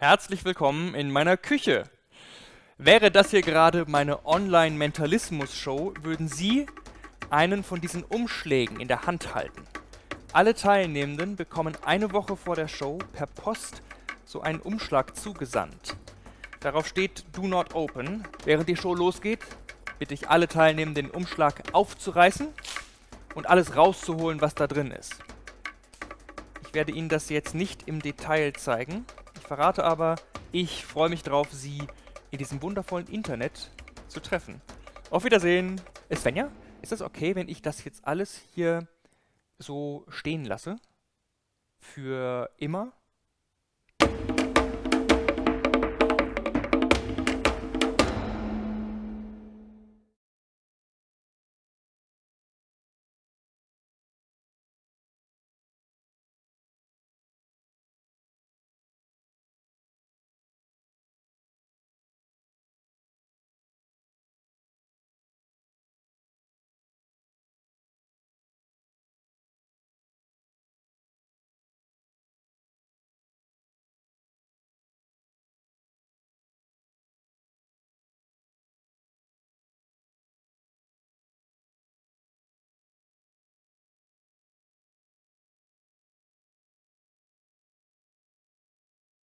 Herzlich willkommen in meiner Küche. Wäre das hier gerade meine Online-Mentalismus-Show, würden Sie einen von diesen Umschlägen in der Hand halten. Alle Teilnehmenden bekommen eine Woche vor der Show per Post so einen Umschlag zugesandt. Darauf steht Do Not Open. Während die Show losgeht, bitte ich alle Teilnehmenden den Umschlag aufzureißen und alles rauszuholen, was da drin ist. Ich werde Ihnen das jetzt nicht im Detail zeigen. Verrate aber, ich freue mich drauf, Sie in diesem wundervollen Internet zu treffen. Auf Wiedersehen. Svenja, ist das okay, wenn ich das jetzt alles hier so stehen lasse? Für immer?